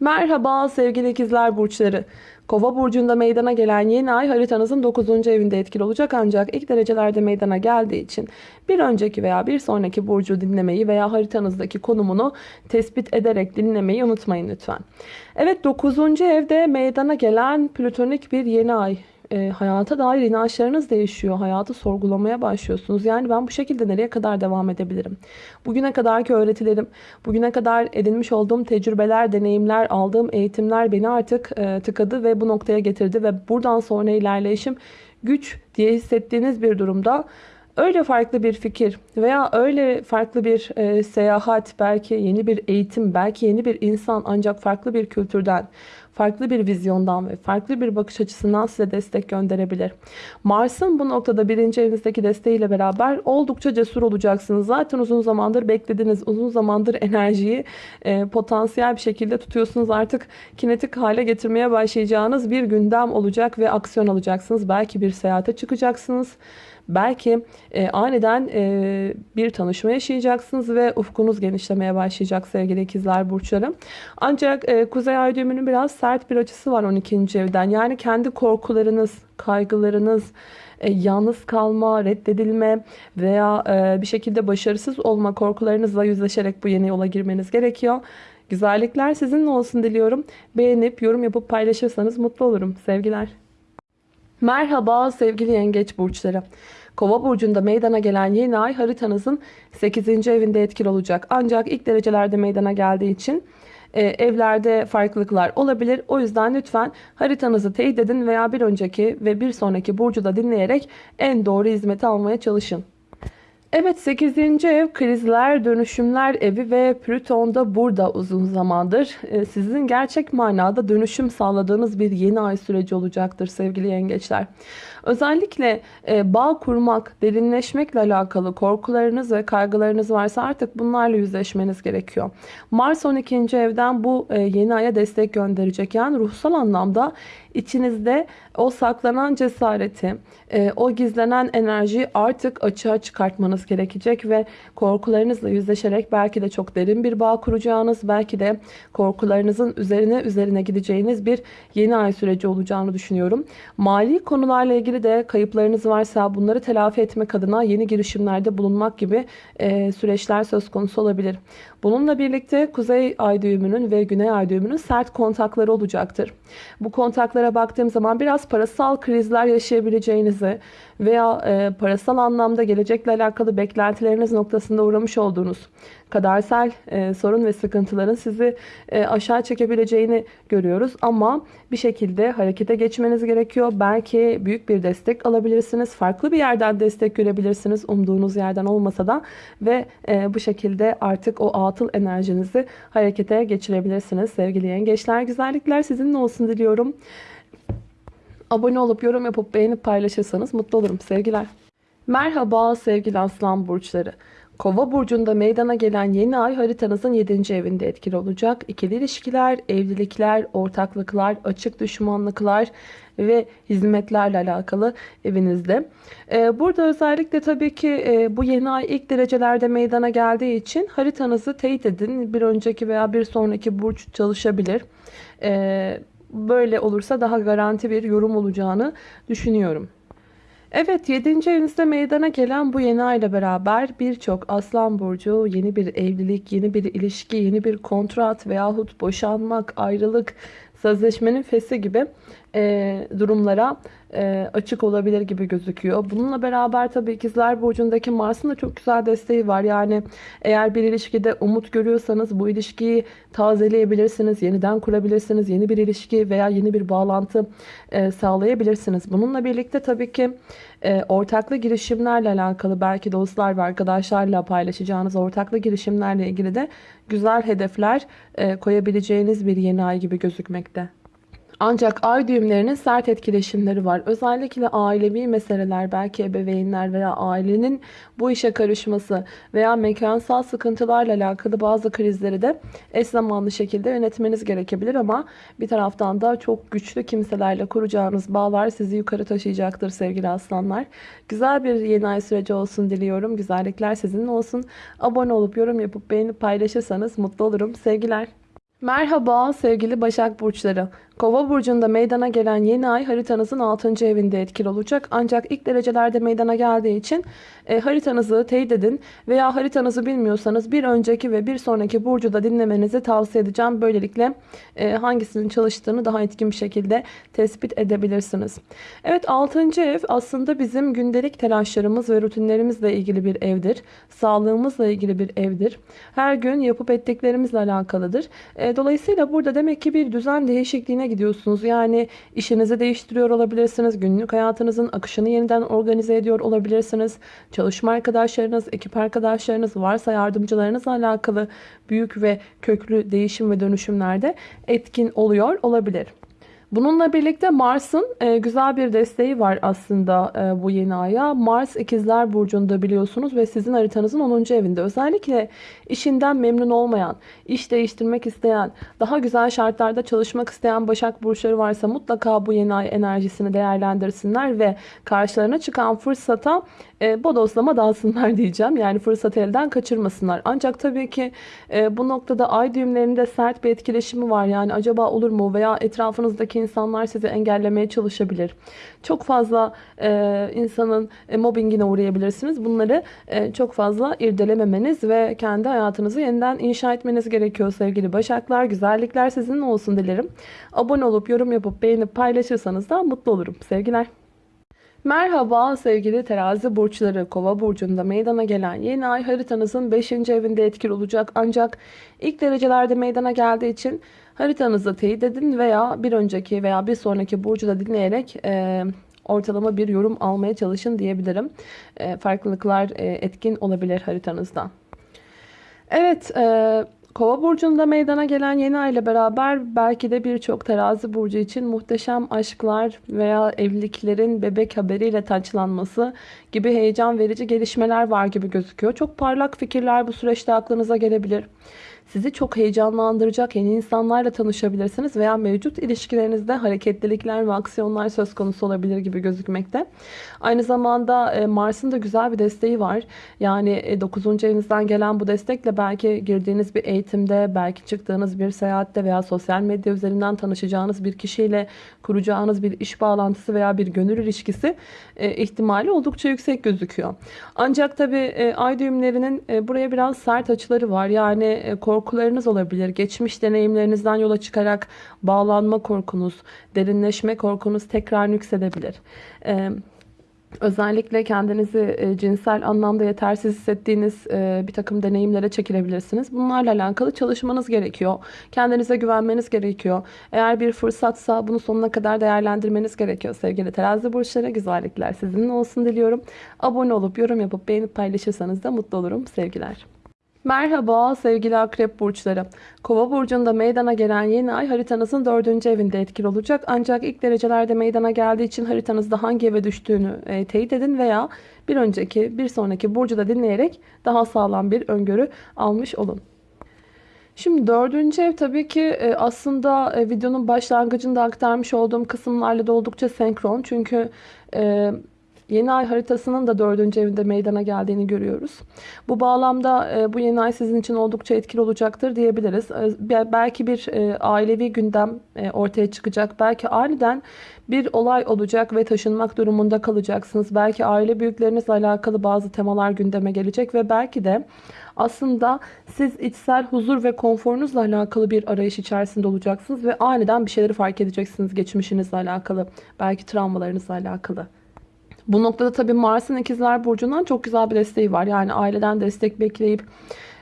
Merhaba sevgili ikizler burçları. Kova burcunda meydana gelen yeni ay haritanızın 9. evinde etkili olacak ancak ilk derecelerde meydana geldiği için bir önceki veya bir sonraki burcu dinlemeyi veya haritanızdaki konumunu tespit ederek dinlemeyi unutmayın lütfen. Evet 9. evde meydana gelen plütonik bir yeni ay e, hayata dair inançlarınız değişiyor. Hayatı sorgulamaya başlıyorsunuz. Yani ben bu şekilde nereye kadar devam edebilirim? Bugüne kadarki öğretilerim, bugüne kadar edinmiş olduğum tecrübeler, deneyimler, aldığım eğitimler beni artık e, tıkadı ve bu noktaya getirdi ve buradan sonra ilerleyişim güç diye hissettiğiniz bir durumda öyle farklı bir fikir veya öyle farklı bir e, seyahat, belki yeni bir eğitim, belki yeni bir insan ancak farklı bir kültürden, farklı bir vizyondan ve farklı bir bakış açısından size destek gönderebilir. Mars'ın bu noktada birinci evinizdeki desteğiyle beraber oldukça cesur olacaksınız. Zaten uzun zamandır beklediğiniz, uzun zamandır *laughs* enerjiyi e, potansiyel bir şekilde tutuyorsunuz. Artık kinetik hale getirmeye başlayacağınız bir gündem olacak ve aksiyon alacaksınız. Belki bir seyahate çıkacaksınız. Belki e, aniden e, bir tanışma yaşayacaksınız ve ufkunuz genişlemeye başlayacak sevgili ikizler burçları. Ancak e, Kuzey Ay düğümünün biraz sert bir açısı var 12. evden. Yani kendi korkularınız, kaygılarınız, e, yalnız kalma, reddedilme veya e, bir şekilde başarısız olma korkularınızla yüzleşerek bu yeni yola girmeniz gerekiyor. Güzellikler sizinle olsun diliyorum. Beğenip yorum yapıp paylaşırsanız mutlu olurum. Sevgiler. Merhaba sevgili yengeç burçları. Kova burcunda meydana gelen yeni ay haritanızın 8. evinde etkili olacak. Ancak ilk derecelerde meydana geldiği için e, evlerde farklılıklar olabilir. O yüzden lütfen haritanızı teyit edin veya bir önceki ve bir sonraki burcu da dinleyerek en doğru hizmeti almaya çalışın. Evet 8. ev krizler, dönüşümler evi ve Plüton da burada uzun zamandır. Ee, sizin gerçek manada dönüşüm sağladığınız bir yeni ay süreci olacaktır sevgili yengeçler. Özellikle e, bağ kurmak, derinleşmekle alakalı korkularınız ve kaygılarınız varsa artık bunlarla yüzleşmeniz gerekiyor. Mars 12. evden bu e, yeni aya destek gönderecek. Yani ruhsal anlamda içinizde o saklanan cesareti, e, o gizlenen enerjiyi artık açığa çıkartmanız gerekecek ve korkularınızla yüzleşerek belki de çok derin bir bağ kuracağınız, belki de korkularınızın üzerine üzerine gideceğiniz bir yeni ay süreci olacağını düşünüyorum. Mali konularla ilgili de kayıplarınız varsa bunları telafi etmek adına yeni girişimlerde bulunmak gibi süreçler söz konusu olabilir. Bununla birlikte Kuzey Ay düğümünün ve Güney Ay düğümünün sert kontakları olacaktır. Bu kontaklara baktığım zaman biraz parasal krizler yaşayabileceğinizi veya e, parasal anlamda gelecekle alakalı beklentileriniz noktasında uğramış olduğunuz kadersel e, sorun ve sıkıntıların sizi e, aşağı çekebileceğini görüyoruz. Ama bir şekilde harekete geçmeniz gerekiyor. Belki büyük bir destek alabilirsiniz. Farklı bir yerden destek görebilirsiniz. Umduğunuz yerden olmasa da ve e, bu şekilde artık o atıl enerjinizi harekete geçirebilirsiniz. Sevgili yengeçler güzellikler sizinle olsun diliyorum. Abone olup yorum yapıp beğenip paylaşırsanız mutlu olurum. Sevgiler. Merhaba sevgili aslan burçları. Kova burcunda meydana gelen yeni ay haritanızın 7. evinde etkili olacak. İkili ilişkiler, evlilikler, ortaklıklar, açık düşmanlıklar ve hizmetlerle alakalı evinizde. Ee, burada özellikle tabii ki e, bu yeni ay ilk derecelerde meydana geldiği için haritanızı teyit edin. Bir önceki veya bir sonraki burç çalışabilir. Ee, böyle olursa daha garanti bir yorum olacağını düşünüyorum. Evet 7. evinizde meydana gelen bu yeni ay ile beraber birçok aslan burcu yeni bir evlilik, yeni bir ilişki, yeni bir kontrat veyahut boşanmak, ayrılık, sözleşmenin fesi gibi e, durumlara e, açık olabilir gibi gözüküyor. Bununla beraber tabii ikizler burcundaki Mars'ın da çok güzel desteği var. Yani eğer bir ilişkide umut görüyorsanız bu ilişkiyi tazeleyebilirsiniz, yeniden kurabilirsiniz, yeni bir ilişki veya yeni bir bağlantı e, sağlayabilirsiniz. Bununla birlikte tabii ki e, ortaklı girişimlerle alakalı belki dostlar ve arkadaşlarla paylaşacağınız ortaklı girişimlerle ilgili de güzel hedefler e, koyabileceğiniz bir yeni ay gibi gözükmekte. Ancak ay düğümlerinin sert etkileşimleri var. Özellikle ailevi meseleler, belki ebeveynler veya ailenin bu işe karışması veya mekansal sıkıntılarla alakalı bazı krizleri de eş zamanlı şekilde yönetmeniz gerekebilir ama bir taraftan da çok güçlü kimselerle kuracağınız bağlar sizi yukarı taşıyacaktır sevgili aslanlar. Güzel bir yeni ay süreci olsun diliyorum. Güzellikler sizinle olsun. Abone olup yorum yapıp beğenip paylaşırsanız mutlu olurum. Sevgiler. Merhaba sevgili Başak Burçları. Kova burcunda meydana gelen yeni ay haritanızın 6. evinde etkili olacak. Ancak ilk derecelerde meydana geldiği için e, haritanızı teyit edin veya haritanızı bilmiyorsanız bir önceki ve bir sonraki burcu da dinlemenizi tavsiye edeceğim. Böylelikle e, hangisinin çalıştığını daha etkin bir şekilde tespit edebilirsiniz. Evet 6. ev aslında bizim gündelik telaşlarımız ve rutinlerimizle ilgili bir evdir. Sağlığımızla ilgili bir evdir. Her gün yapıp ettiklerimizle alakalıdır. E, dolayısıyla burada demek ki bir düzen değişikliğine gidiyorsunuz. Yani işinizi değiştiriyor olabilirsiniz. Günlük hayatınızın akışını yeniden organize ediyor olabilirsiniz. Çalışma arkadaşlarınız, ekip arkadaşlarınız, varsa yardımcılarınızla alakalı büyük ve köklü değişim ve dönüşümlerde etkin oluyor olabilir. Bununla birlikte Mars'ın e, güzel bir desteği var aslında e, bu yeni aya. Mars ikizler burcunda biliyorsunuz ve sizin haritanızın 10. evinde. Özellikle işinden memnun olmayan, iş değiştirmek isteyen, daha güzel şartlarda çalışmak isteyen Başak burçları varsa mutlaka bu yeni ay enerjisini değerlendirsinler ve karşılarına çıkan fırsata e, bodoslama dalsınlar *laughs* diyeceğim. Yani fırsatı elden kaçırmasınlar. Ancak tabii ki e, bu noktada ay düğümlerinde sert bir etkileşimi var. Yani acaba olur mu veya etrafınızdaki insanlar sizi engellemeye çalışabilir. Çok fazla e, insanın e, mobbingine uğrayabilirsiniz. Bunları e, çok fazla irdelememeniz ve kendi hayatınızı yeniden inşa etmeniz gerekiyor sevgili Başaklar. Güzellikler sizinle olsun dilerim. Abone olup yorum yapıp beğenip paylaşırsanız da mutlu olurum. Sevgiler. Merhaba sevgili terazi burçları kova burcunda meydana gelen yeni ay haritanızın 5. evinde etkili olacak ancak ilk derecelerde meydana geldiği için haritanızı teyit edin veya bir önceki veya bir sonraki burcu da dinleyerek e, ortalama bir yorum almaya çalışın diyebilirim. E, farklılıklar e, etkin olabilir haritanızda. Evet e, Kova burcunda meydana gelen yeni ay ile beraber belki de birçok terazi burcu için muhteşem aşklar veya evliliklerin bebek haberiyle taçlanması gibi heyecan verici gelişmeler var gibi gözüküyor. Çok parlak fikirler bu süreçte aklınıza gelebilir. Sizi çok heyecanlandıracak yeni insanlarla tanışabilirsiniz veya mevcut ilişkilerinizde hareketlilikler ve aksiyonlar söz konusu olabilir gibi gözükmekte. Aynı zamanda e, Mars'ın da güzel bir desteği var. Yani 9. E, evinizden gelen bu destekle belki girdiğiniz bir eğitimde, belki çıktığınız bir seyahatte veya sosyal medya üzerinden tanışacağınız bir kişiyle kuracağınız bir iş bağlantısı veya bir gönül ilişkisi e, ihtimali oldukça yüksek gözüküyor. Ancak tabi ay düğümlerinin buraya biraz sert açıları var. Yani korku korkularınız olabilir. Geçmiş deneyimlerinizden yola çıkarak bağlanma korkunuz, derinleşme korkunuz tekrar yüksedebilir. Ee, Özellikle kendinizi e, cinsel anlamda yetersiz hissettiğiniz e, bir takım deneyimlere çekilebilirsiniz. Bunlarla alakalı çalışmanız gerekiyor. Kendinize güvenmeniz gerekiyor. Eğer bir fırsatsa bunu sonuna kadar değerlendirmeniz gerekiyor. Sevgili terazi burçları güzellikler sizinle olsun diliyorum. Abone olup yorum yapıp beğenip paylaşırsanız da mutlu olurum. Sevgiler. Merhaba sevgili akrep burçları. Kova burcunda meydana gelen yeni ay haritanızın dördüncü evinde etkili olacak. Ancak ilk derecelerde meydana geldiği için haritanızda hangi eve düştüğünü e, teyit edin veya bir önceki bir sonraki burcu da dinleyerek daha sağlam bir öngörü almış olun. Şimdi dördüncü ev tabii ki e, aslında e, videonun başlangıcında aktarmış olduğum kısımlarla da oldukça senkron. Çünkü e, Yeni ay haritasının da dördüncü evinde meydana geldiğini görüyoruz. Bu bağlamda e, bu yeni ay sizin için oldukça etkili olacaktır diyebiliriz. E, belki bir e, ailevi gündem ortaya çıkacak. Belki aniden bir olay olacak ve taşınmak durumunda kalacaksınız. Belki aile büyüklerinizle alakalı bazı temalar gündeme gelecek ve belki de aslında siz içsel huzur ve konforunuzla alakalı bir arayış içerisinde olacaksınız ve aniden bir şeyleri fark edeceksiniz geçmişinizle alakalı, belki travmalarınızla alakalı. Bu noktada tabii Mars'ın ikizler burcundan çok güzel bir desteği var. Yani aileden destek bekleyip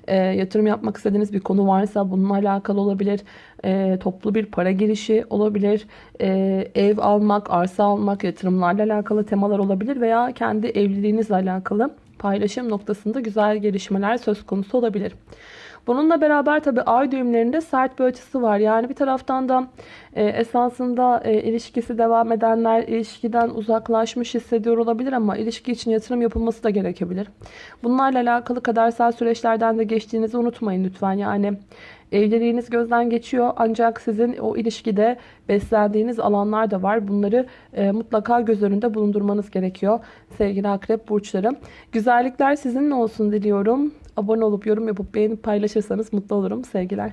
e, yatırım yapmak istediğiniz bir konu varsa bununla alakalı olabilir. E, toplu bir para girişi olabilir. E, ev almak, arsa almak, yatırımlarla alakalı temalar olabilir. Veya kendi evliliğinizle alakalı paylaşım noktasında güzel gelişmeler söz konusu olabilir. Bununla beraber tabii ay düğümlerinde sert bir açısı var. Yani bir taraftan da e, esasında e, ilişkisi devam edenler ilişkiden uzaklaşmış hissediyor olabilir ama ilişki için yatırım yapılması da gerekebilir. Bunlarla alakalı kadersel süreçlerden de geçtiğinizi unutmayın lütfen. Yani Evliliğiniz gözden geçiyor ancak sizin o ilişkide beslendiğiniz alanlar da var. Bunları e, mutlaka göz önünde bulundurmanız gerekiyor sevgili akrep burçları. Güzellikler sizinle olsun diliyorum. Abone olup yorum yapıp beğenip paylaşırsanız mutlu olurum sevgiler.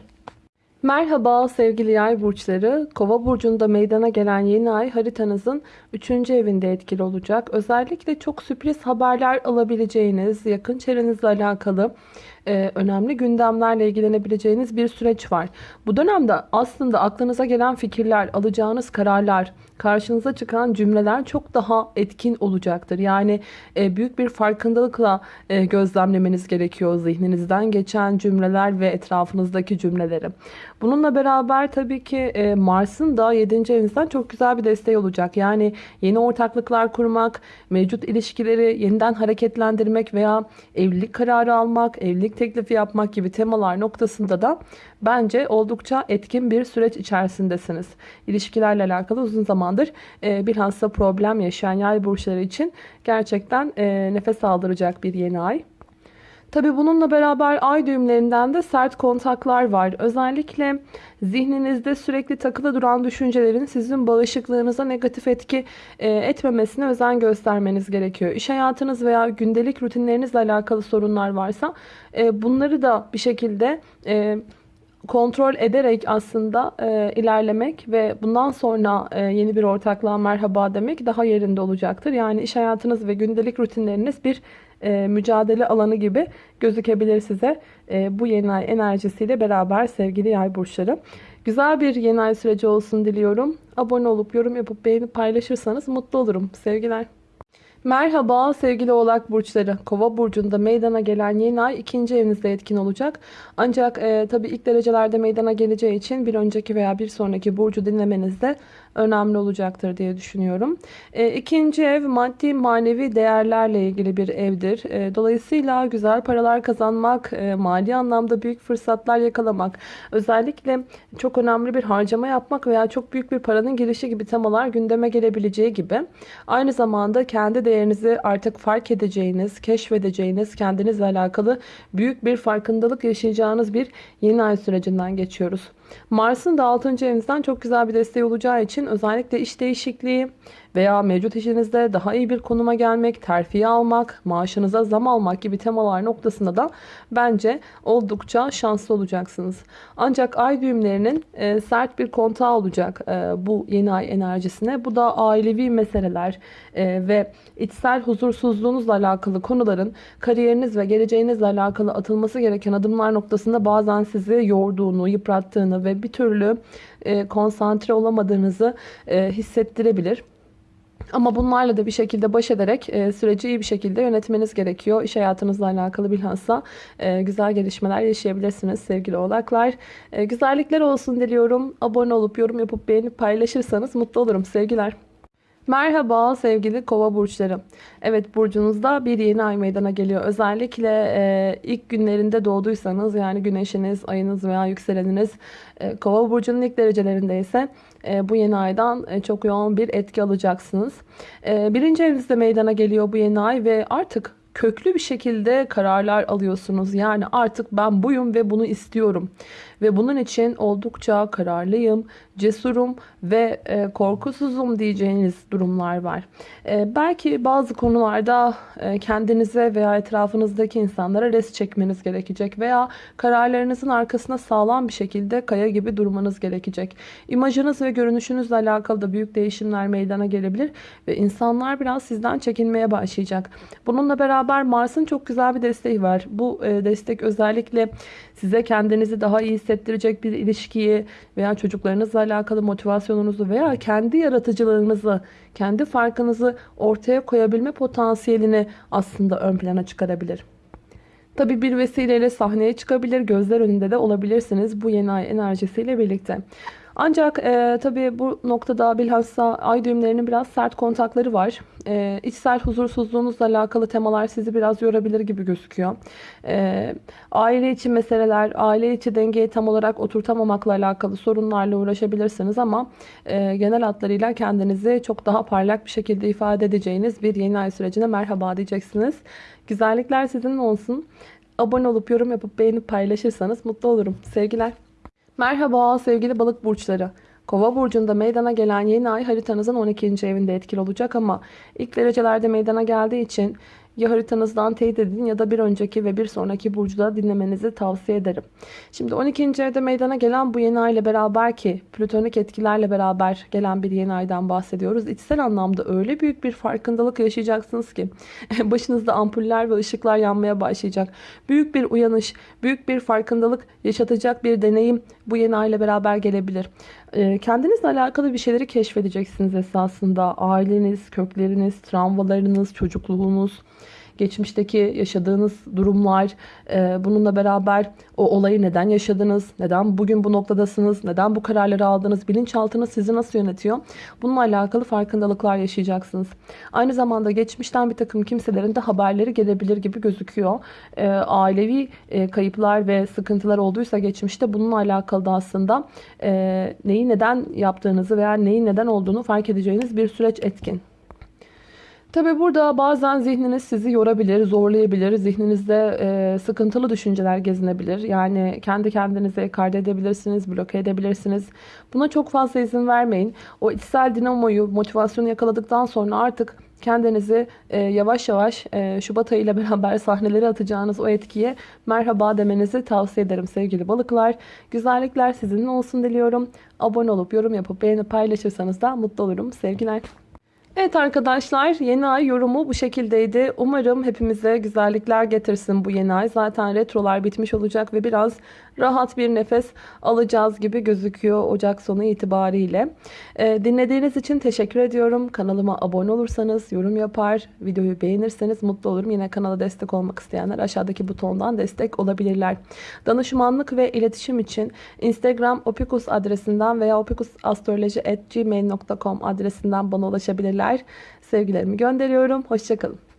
Merhaba sevgili yay burçları. Kova burcunda meydana gelen yeni ay haritanızın 3. evinde etkili olacak. Özellikle çok sürpriz haberler alabileceğiniz, yakın çevrenizle alakalı e, önemli gündemlerle ilgilenebileceğiniz bir süreç var. Bu dönemde aslında aklınıza gelen fikirler, alacağınız kararlar, karşınıza çıkan cümleler çok daha etkin olacaktır. Yani e, büyük bir farkındalıkla e, gözlemlemeniz gerekiyor zihninizden geçen cümleler ve etrafınızdaki cümleleri. Bununla beraber tabii ki e, Mars'ın da 7. evinizden çok güzel bir desteği olacak. Yani yeni ortaklıklar kurmak, mevcut ilişkileri yeniden hareketlendirmek veya evlilik kararı almak, evlilik teklifi yapmak gibi temalar noktasında da bence oldukça etkin bir süreç içerisindesiniz. İlişkilerle alakalı uzun zamandır e, bilhassa problem yaşayan yay burçları için gerçekten e, nefes aldıracak bir yeni ay. Tabi bununla beraber ay düğümlerinden de sert kontaklar var. Özellikle zihninizde sürekli takılı duran düşüncelerin sizin bağışıklığınıza negatif etki e, etmemesine özen göstermeniz gerekiyor. İş hayatınız veya gündelik rutinlerinizle alakalı sorunlar varsa e, bunları da bir şekilde e, kontrol ederek aslında e, ilerlemek ve bundan sonra e, yeni bir ortaklığa merhaba demek daha yerinde olacaktır. Yani iş hayatınız ve gündelik rutinleriniz bir e, mücadele alanı gibi gözükebilir size e, bu yeni ay enerjisiyle beraber sevgili yay burçları. Güzel bir yeni ay süreci olsun diliyorum. Abone olup yorum yapıp beğenip paylaşırsanız mutlu olurum. Sevgiler. Merhaba sevgili oğlak burçları. Kova burcunda meydana gelen yeni ay ikinci evinizde etkin olacak. Ancak e, tabii ilk derecelerde meydana geleceği için bir önceki veya bir sonraki burcu dinlemenizde önemli olacaktır diye düşünüyorum. E, ikinci ev maddi manevi değerlerle ilgili bir evdir. E, dolayısıyla güzel paralar kazanmak, e, mali anlamda büyük fırsatlar yakalamak, özellikle çok önemli bir harcama yapmak veya çok büyük bir paranın girişi gibi temalar gündeme gelebileceği gibi. Aynı zamanda kendi değerinizi artık fark edeceğiniz, keşfedeceğiniz, kendinizle alakalı büyük bir farkındalık yaşayacağınız bir yeni ay sürecinden geçiyoruz. Mars'ın da 6. evinizden çok güzel bir desteği olacağı için özellikle iş değişikliği veya mevcut işinizde daha iyi bir konuma gelmek, terfiye almak, maaşınıza zam almak gibi temalar noktasında da bence oldukça şanslı olacaksınız. Ancak ay düğümlerinin e, sert bir kontağı olacak e, bu yeni ay enerjisine. Bu da ailevi meseleler e, ve içsel huzursuzluğunuzla alakalı konuların kariyeriniz ve geleceğinizle alakalı atılması gereken adımlar noktasında bazen sizi yorduğunu, yıprattığını ve bir türlü e, konsantre olamadığınızı e, hissettirebilir. Ama bunlarla da bir şekilde baş ederek e, süreci iyi bir şekilde yönetmeniz gerekiyor. İş hayatınızla alakalı bilhassa e, güzel gelişmeler yaşayabilirsiniz sevgili oğlaklar. E, güzellikler olsun diliyorum. Abone olup yorum yapıp beğenip paylaşırsanız mutlu olurum sevgiler. Merhaba sevgili kova burçları. Evet burcunuzda bir yeni ay meydana geliyor. Özellikle e, ilk günlerinde doğduysanız yani güneşiniz, ayınız veya yükseleniniz e, kova burcunun ilk derecelerinde ise bu yeni aydan e, çok yoğun bir etki alacaksınız. E, birinci evinizde meydana geliyor bu yeni ay ve artık köklü bir şekilde kararlar alıyorsunuz. Yani artık ben buyum ve bunu istiyorum. Ve bunun için oldukça kararlıyım, cesurum ve e, korkusuzum diyeceğiniz durumlar var. E, belki bazı konularda e, kendinize veya etrafınızdaki insanlara res çekmeniz gerekecek veya kararlarınızın arkasına sağlam bir şekilde kaya gibi durmanız gerekecek. İmajınız ve görünüşünüzle alakalı da büyük değişimler meydana gelebilir ve insanlar biraz sizden çekinmeye başlayacak. Bununla beraber Mars'ın çok güzel bir desteği var. Bu e, destek özellikle size kendinizi daha iyi hissettirecek bir ilişkiyi veya çocuklarınızla alakalı motivasyonunuzu veya kendi yaratıcılığınızı, kendi farkınızı ortaya koyabilme potansiyelini aslında ön plana çıkarabilir. Tabi bir vesileyle sahneye çıkabilir, gözler önünde de olabilirsiniz bu yeni ay enerjisiyle birlikte. Ancak e, tabii bu noktada bilhassa ay düğümlerinin biraz sert kontakları var. E, içsel huzursuzluğunuzla alakalı temalar sizi biraz yorabilir gibi gözüküyor. E, aile içi meseleler, aile içi dengeyi tam olarak oturtamamakla alakalı sorunlarla uğraşabilirsiniz ama e, genel hatlarıyla kendinizi çok daha parlak bir şekilde ifade edeceğiniz bir yeni ay sürecine merhaba diyeceksiniz. Güzellikler sizin olsun. Abone olup yorum yapıp beğenip paylaşırsanız mutlu olurum. Sevgiler. Merhaba sevgili balık burçları. Kova burcunda meydana gelen yeni ay haritanızın 12. evinde etkili olacak ama ilk derecelerde meydana geldiği için ya haritanızdan teyit edin ya da bir önceki ve bir sonraki burcuda dinlemenizi tavsiye ederim. Şimdi 12. evde meydana gelen bu yeni ay ile beraber ki plütonik etkilerle beraber gelen bir yeni aydan bahsediyoruz. İçsel anlamda öyle büyük bir farkındalık yaşayacaksınız ki *laughs* başınızda ampuller ve ışıklar yanmaya başlayacak. Büyük bir uyanış, büyük bir farkındalık yaşatacak bir deneyim bu yeni ay ile beraber gelebilir. Ee, kendinizle alakalı bir şeyleri keşfedeceksiniz esasında. Aileniz, kökleriniz, travmalarınız, çocukluğunuz, geçmişteki yaşadığınız durumlar, e, bununla beraber o olayı neden yaşadınız, neden bugün bu noktadasınız, neden bu kararları aldınız, bilinçaltınız sizi nasıl yönetiyor? Bununla alakalı farkındalıklar yaşayacaksınız. Aynı zamanda geçmişten bir takım kimselerin de haberleri gelebilir gibi gözüküyor. E, ailevi e, kayıplar ve sıkıntılar olduysa geçmişte bununla alakalı da aslında neyi neden yaptığınızı veya neyin neden olduğunu fark edeceğiniz bir süreç etkin. Tabi burada bazen zihniniz sizi yorabilir, zorlayabilir. Zihninizde e, sıkıntılı düşünceler gezinebilir. Yani kendi kendinize ekart edebilirsiniz, bloke edebilirsiniz. Buna çok fazla izin vermeyin. O içsel dinamoyu, motivasyonu yakaladıktan sonra artık kendinizi e, yavaş yavaş e, Şubat ayı ile *laughs* beraber sahnelere atacağınız o etkiye merhaba demenizi tavsiye ederim sevgili balıklar. Güzellikler sizinle olsun diliyorum. Abone olup yorum yapıp beğenip paylaşırsanız da mutlu olurum. Sevgiler. Evet arkadaşlar yeni ay yorumu bu şekildeydi. Umarım hepimize güzellikler getirsin bu yeni ay. Zaten retrolar bitmiş olacak ve biraz rahat bir nefes alacağız gibi gözüküyor Ocak sonu itibariyle. Ee, dinlediğiniz için teşekkür ediyorum. Kanalıma abone olursanız, yorum yapar, videoyu beğenirseniz mutlu olurum. Yine kanala destek olmak isteyenler aşağıdaki butondan destek olabilirler. Danışmanlık ve iletişim için Instagram opikus adresinden veya opikusastroloji.gmail.com adresinden bana ulaşabilirler. Sevgilerimi gönderiyorum. Hoşçakalın.